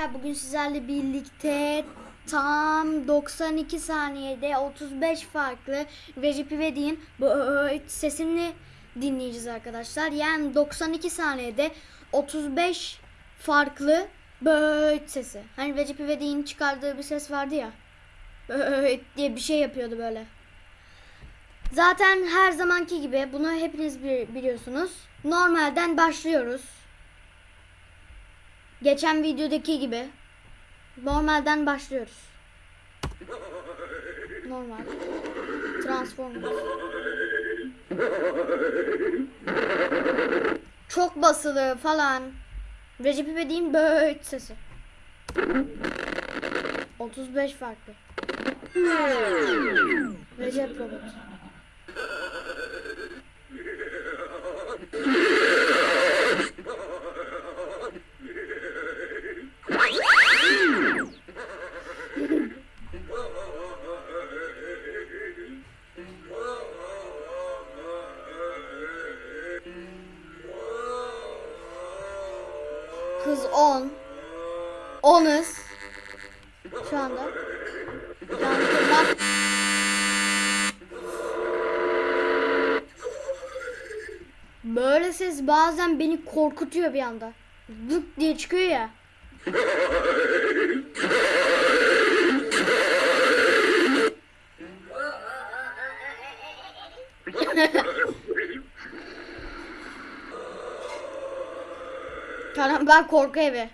arkadaşlar bugün sizlerle birlikte tam 92 saniyede 35 farklı Recep İvedik'in sesini dinleyeceğiz arkadaşlar. Yani 92 saniyede 35 farklı böyle sesi. Hani Recep İvedik'in çıkardığı bir ses vardı ya. Böyle diye bir şey yapıyordu böyle. Zaten her zamanki gibi bunu hepiniz bi- biliyorsunuz. Normalden başlıyoruz. Geçen videodaki gibi normalden başlıyoruz. Normal. Transformers. Çok basılı falan. Recep İvedik'in böyle sesi. 35 farklı. Recep Robot. Kız 10. 10'uz. Şu anda. Böyle ses bazen beni korkutuyor bir anda. Dık diye çıkıyor ya. Tamam ben korku evi.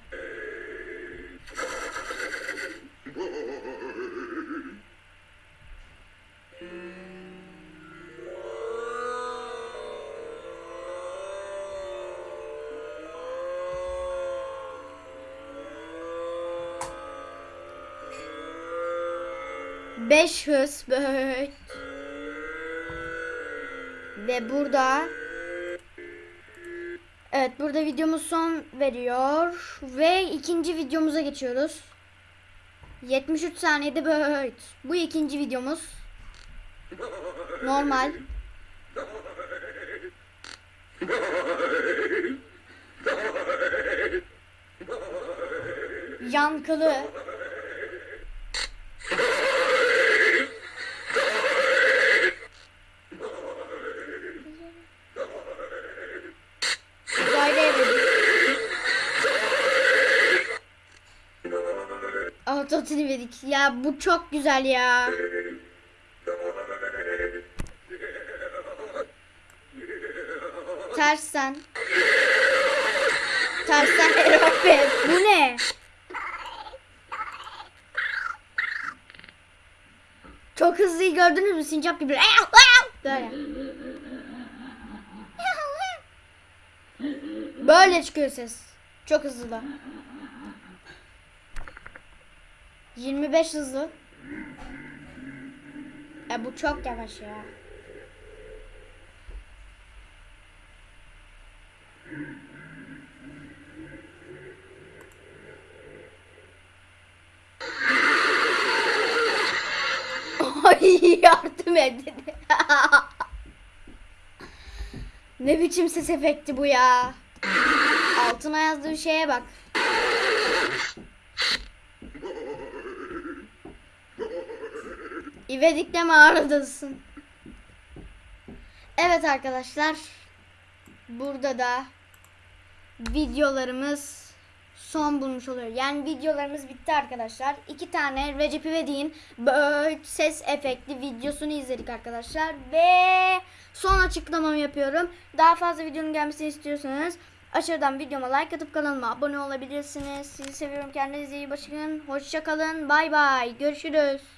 Beş hız böyle. Ve burada Evet burada videomuz son veriyor ve ikinci videomuza geçiyoruz. 73 saniyede böyle. Bu ikinci videomuz. Normal. Yankılı. Autotune verdik. Ya bu çok güzel ya. Tersten. Tersten Erope. Bu ne? Çok hızlıyı gördünüz mü? Sincap gibi. Böyle. Böyle çıkıyor ses. Çok hızlı da. 25 hızlı. E bu çok yavaş ya. Ay yardım edin. ne biçim ses efekti bu ya. Altına yazdığı şeye bak. İvedik'le mi aradasın? Evet arkadaşlar. Burada da videolarımız son bulmuş oluyor. Yani videolarımız bitti arkadaşlar. İki tane Recep İvedik'in ses efekti videosunu izledik arkadaşlar. Ve son açıklamamı yapıyorum. Daha fazla videonun gelmesini istiyorsanız aşağıdan videoma like atıp kanalıma abone olabilirsiniz. Sizi seviyorum. Kendinize iyi bakın. Hoşçakalın. Bay bay. Görüşürüz.